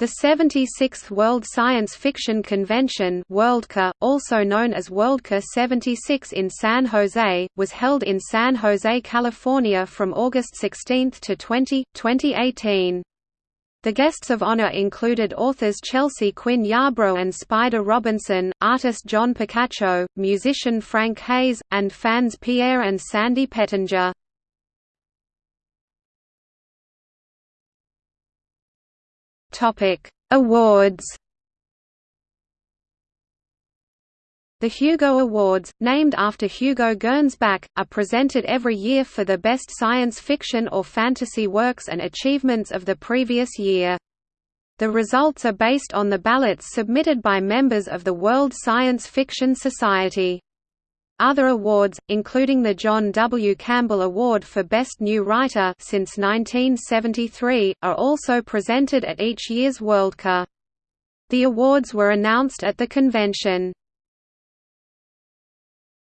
The 76th World Science Fiction Convention Worldcon, also known as Worldcon 76 in San Jose, was held in San Jose, California from August 16 to 20, 2018. The guests of honor included authors Chelsea Quinn Yarbro and Spider Robinson, artist John Picacio, musician Frank Hayes, and fans Pierre and Sandy Pettinger. Topic: Awards. The Hugo Awards, named after Hugo Gernsback, are presented every year for the best science fiction or fantasy works and achievements of the previous year. The results are based on the ballots submitted by members of the World Science Fiction Society. Other awards, including the John W. Campbell Award for Best New Writer since 1973, are also presented at each year's Worldcon. The awards were announced at the convention.